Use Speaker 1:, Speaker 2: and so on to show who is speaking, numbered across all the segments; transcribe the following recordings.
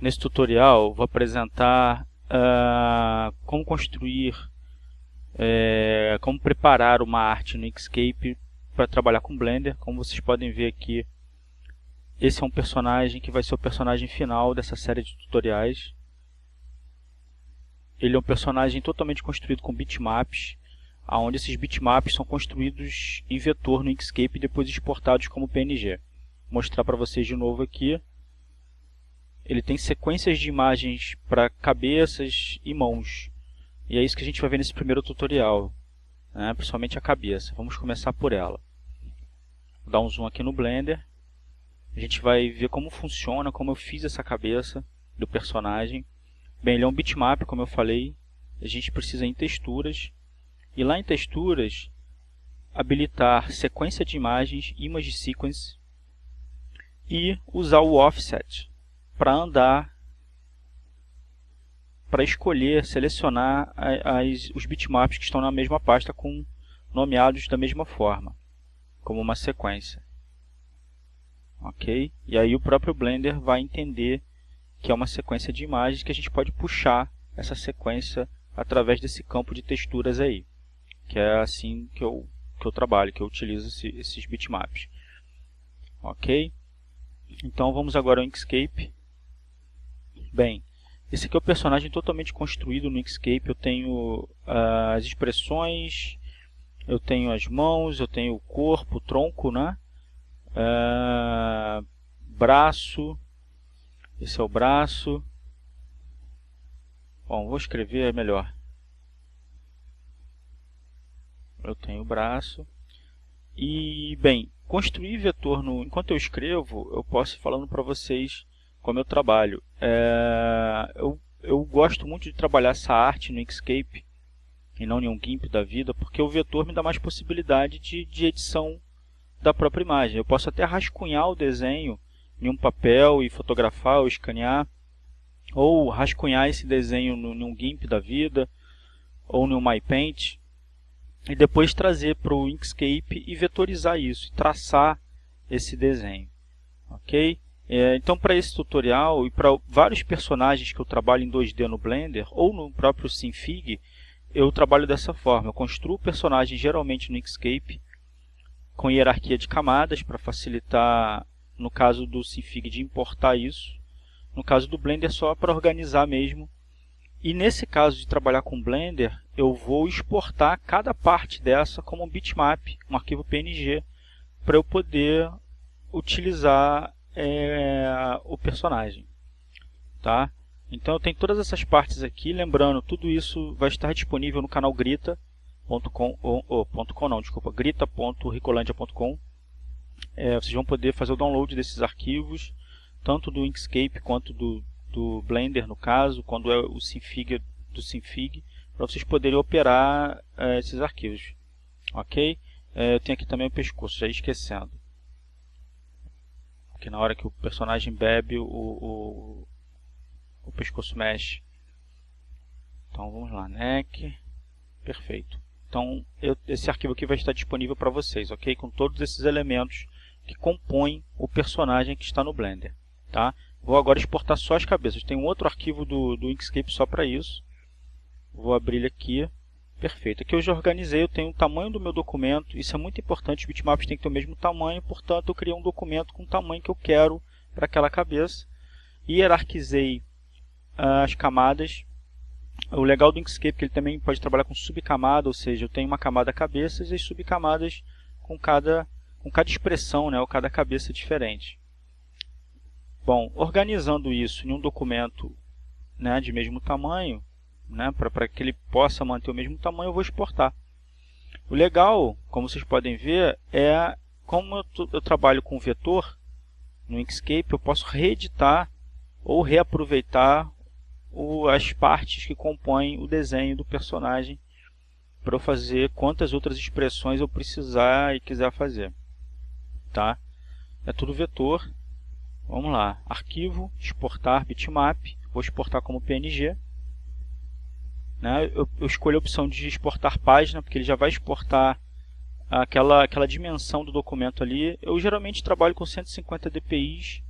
Speaker 1: Nesse tutorial vou apresentar uh, como construir, é, como preparar uma arte no Inkscape para trabalhar com Blender. Como vocês podem ver aqui, esse é um personagem que vai ser o personagem final dessa série de tutoriais. Ele é um personagem totalmente construído com bitmaps, onde esses bitmaps são construídos em vetor no Inkscape e depois exportados como PNG. Vou mostrar para vocês de novo aqui ele tem sequências de imagens para cabeças e mãos. E é isso que a gente vai ver nesse primeiro tutorial, né? principalmente a cabeça. Vamos começar por ela. Vou dar um zoom aqui no Blender. A gente vai ver como funciona, como eu fiz essa cabeça do personagem. Bem, ele é um bitmap, como eu falei. A gente precisa em texturas. E lá em texturas, habilitar sequência de imagens, image sequence, e usar o offset para andar, para escolher, selecionar as, os bitmaps que estão na mesma pasta com nomeados da mesma forma, como uma sequência. Ok? E aí o próprio Blender vai entender que é uma sequência de imagens que a gente pode puxar essa sequência através desse campo de texturas aí. Que é assim que eu, que eu trabalho, que eu utilizo esse, esses bitmaps. Ok? Então vamos agora ao Inkscape Bem, esse aqui é o personagem totalmente construído no Inkscape. Eu tenho uh, as expressões, eu tenho as mãos, eu tenho o corpo, o tronco, né? Uh, braço, esse é o braço. Bom, vou escrever melhor. Eu tenho o braço. E, bem, construir vetor, no, enquanto eu escrevo, eu posso ir falando para vocês como eu trabalho. É, eu, eu gosto muito de trabalhar essa arte no Inkscape e não em um GIMP da vida, porque o vetor me dá mais possibilidade de, de edição da própria imagem. Eu posso até rascunhar o desenho em um papel e fotografar ou escanear, ou rascunhar esse desenho num GIMP da vida, ou no MyPaint, e depois trazer para o Inkscape e vetorizar isso, traçar esse desenho. Ok? É, então, para esse tutorial e para vários personagens que eu trabalho em 2D no Blender ou no próprio Sinfig, eu trabalho dessa forma. Eu construo o personagem geralmente no Inkscape com hierarquia de camadas para facilitar, no caso do Sinfig, de importar isso. No caso do Blender, só para organizar mesmo. E nesse caso de trabalhar com Blender, eu vou exportar cada parte dessa como um bitmap, um arquivo PNG, para eu poder utilizar é, o personagem. Tá? Então eu tenho todas essas partes aqui, lembrando, tudo isso vai estar disponível no canal grita.com, ou, .com não, desculpa, grita.ricolandia.com. É, vocês vão poder fazer o download desses arquivos, tanto do Inkscape quanto do, do Blender, no caso, quando é o Sinfig do Sinfig, para vocês poderem operar é, esses arquivos. Ok? É, eu tenho aqui também o pescoço, já esquecendo que na hora que o personagem bebe, o, o, o pescoço mexe. Então vamos lá, neck, perfeito. Então eu, esse arquivo aqui vai estar disponível para vocês, ok? Com todos esses elementos que compõem o personagem que está no Blender. Tá? Vou agora exportar só as cabeças. Tem um outro arquivo do, do Inkscape só para isso. Vou abrir ele aqui. Perfeito. Aqui eu já organizei, eu tenho o tamanho do meu documento. Isso é muito importante, os bitmaps têm que ter o mesmo tamanho, portanto eu criei um documento com o tamanho que eu quero para aquela cabeça. E hierarquizei uh, as camadas. O legal do Inkscape é que ele também pode trabalhar com subcamada, ou seja, eu tenho uma camada cabeças e subcamadas com cada, com cada expressão, né, ou cada cabeça diferente. Bom, organizando isso em um documento né, de mesmo tamanho, né, para que ele possa manter o mesmo tamanho, eu vou exportar. O legal, como vocês podem ver, é como eu, eu trabalho com vetor no Inkscape, eu posso reeditar ou reaproveitar o, as partes que compõem o desenho do personagem para eu fazer quantas outras expressões eu precisar e quiser fazer. Tá? É tudo vetor. Vamos lá. Arquivo, exportar bitmap. Vou exportar como PNG. Né? Eu, eu escolho a opção de exportar página, porque ele já vai exportar aquela, aquela dimensão do documento ali. Eu geralmente trabalho com 150 dpi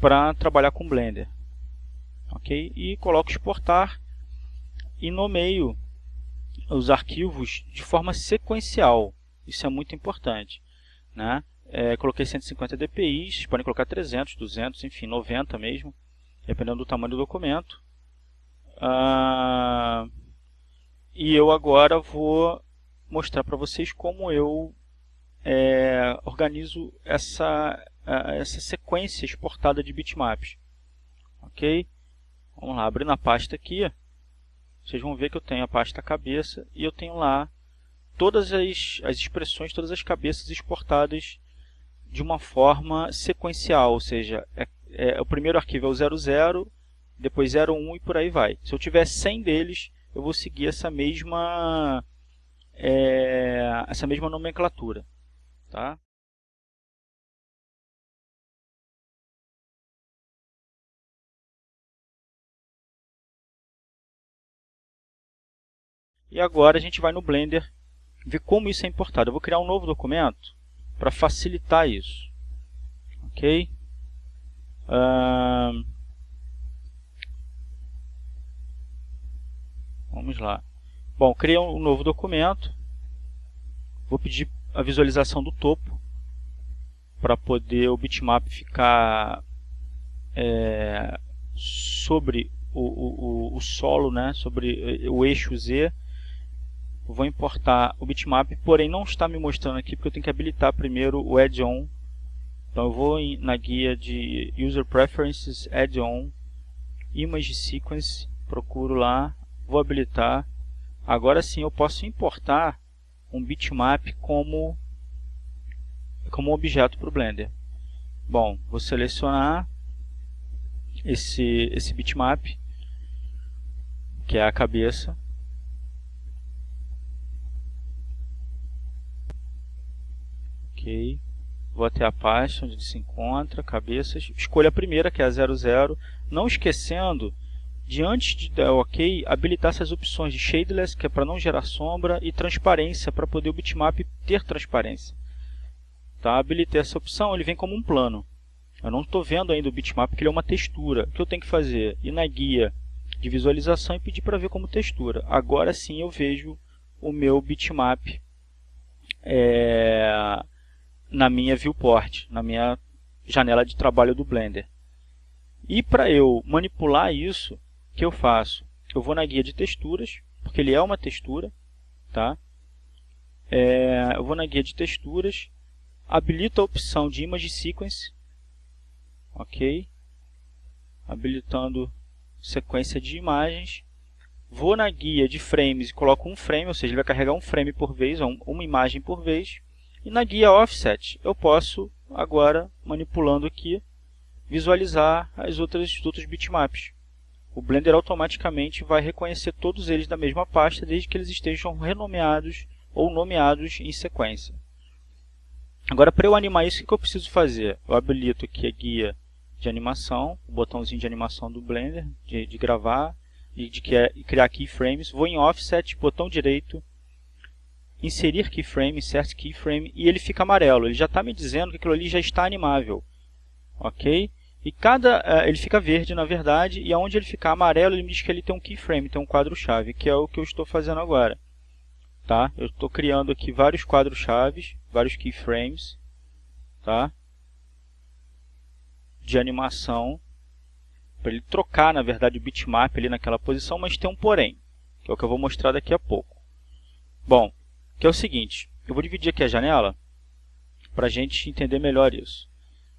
Speaker 1: para trabalhar com Blender. ok? E coloco exportar e nomeio os arquivos de forma sequencial. Isso é muito importante. Né? É, coloquei 150 dpi, podem colocar 300, 200, enfim, 90 mesmo, dependendo do tamanho do documento. Ah, e eu agora vou mostrar para vocês como eu é, organizo essa, essa sequência exportada de bitmaps. Ok? Vamos lá, abrindo a pasta aqui, vocês vão ver que eu tenho a pasta cabeça e eu tenho lá todas as, as expressões, todas as cabeças exportadas de uma forma sequencial, ou seja, é, é, o primeiro arquivo é o 00, depois 01 e por aí vai. Se eu tiver 100 deles, eu vou seguir essa mesma, é, essa mesma nomenclatura. Tá? E agora a gente vai no Blender ver como isso é importado. Eu vou criar um novo documento para facilitar isso. Ok? Uh, vamos lá. Bom, criei um novo documento. Vou pedir a visualização do topo para poder o bitmap ficar é, sobre o, o, o, solo, né, sobre o eixo Z vou importar o bitmap, porém não está me mostrando aqui porque eu tenho que habilitar primeiro o add-on. Então eu vou na guia de User Preferences, Add-on, Image Sequence, procuro lá, vou habilitar. Agora sim eu posso importar um bitmap como, como objeto para o Blender. Bom, vou selecionar esse, esse bitmap, que é a cabeça, Ok. Vou até a pasta onde se encontra, cabeças. Escolha a primeira, que é a 00. Não esquecendo de antes de dar OK, habilitar essas opções de Shadeless, que é para não gerar sombra, e transparência, para poder o bitmap ter transparência. Tá? Habilitei essa opção, ele vem como um plano. Eu não estou vendo ainda o bitmap, porque ele é uma textura. O que eu tenho que fazer? Ir na guia de visualização e pedir para ver como textura. Agora sim eu vejo o meu bitmap é, na minha viewport, na minha janela de trabalho do Blender. E para eu manipular isso, que eu faço? Eu vou na guia de texturas, porque ele é uma textura, tá? É, eu vou na guia de texturas, habilito a opção de Image Sequence, ok? Habilitando sequência de imagens. Vou na guia de frames e coloco um frame, ou seja, ele vai carregar um frame por vez, ou uma imagem por vez. E na guia Offset eu posso agora, manipulando aqui, visualizar as outras, os outros bitmaps. O Blender automaticamente vai reconhecer todos eles da mesma pasta, desde que eles estejam renomeados ou nomeados em sequência. Agora, para eu animar isso, o que eu preciso fazer? Eu habilito aqui a guia de animação, o botãozinho de animação do Blender, de, de gravar e de criar keyframes. Vou em Offset, botão direito, inserir keyframe, insert keyframe, e ele fica amarelo. Ele já está me dizendo que aquilo ali já está animável. Ok? E cada, uh, ele fica verde, na verdade, e aonde ele ficar amarelo, ele me diz que ele tem um keyframe, tem um quadro-chave, que é o que eu estou fazendo agora. Tá? Eu estou criando aqui vários quadros-chaves, vários keyframes, tá? de animação, para ele trocar, na verdade, o bitmap ali naquela posição, mas tem um porém, que é o que eu vou mostrar daqui a pouco. Bom, que é o seguinte, eu vou dividir aqui a janela para a gente entender melhor isso.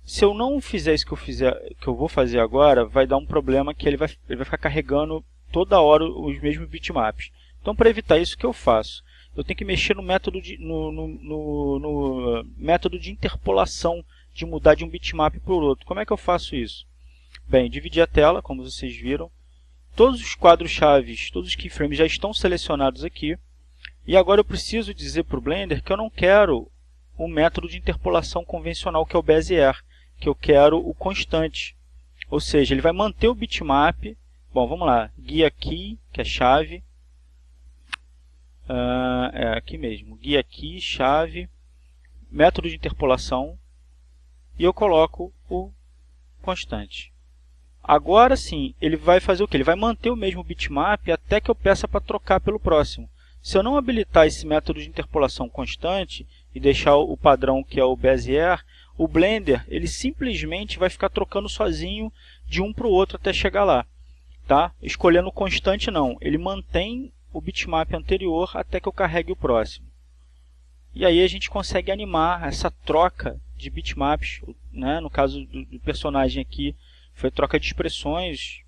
Speaker 1: Se eu não fizer isso que eu, fizer, que eu vou fazer agora, vai dar um problema que ele vai, ele vai ficar carregando toda hora os mesmos bitmaps. Então, para evitar isso, o que eu faço? Eu tenho que mexer no método de, no, no, no, no método de interpolação, de mudar de um bitmap para o outro. Como é que eu faço isso? Bem, dividir a tela, como vocês viram. Todos os quadros-chave, todos os keyframes já estão selecionados aqui. E agora eu preciso dizer para o Blender que eu não quero o método de interpolação convencional, que é o Bezier, que eu quero o constante. Ou seja, ele vai manter o bitmap. Bom, vamos lá. Guia key, que é chave. Uh, é aqui mesmo. Guia key, chave, método de interpolação. E eu coloco o constante. Agora sim, ele vai fazer o que? Ele vai manter o mesmo bitmap até que eu peça para trocar pelo próximo. Se eu não habilitar esse método de interpolação constante e deixar o padrão que é o Bezier, o Blender ele simplesmente vai ficar trocando sozinho de um para o outro até chegar lá. Tá? Escolhendo constante não, ele mantém o bitmap anterior até que eu carregue o próximo. E aí a gente consegue animar essa troca de bitmaps, né? no caso do, do personagem aqui foi troca de expressões,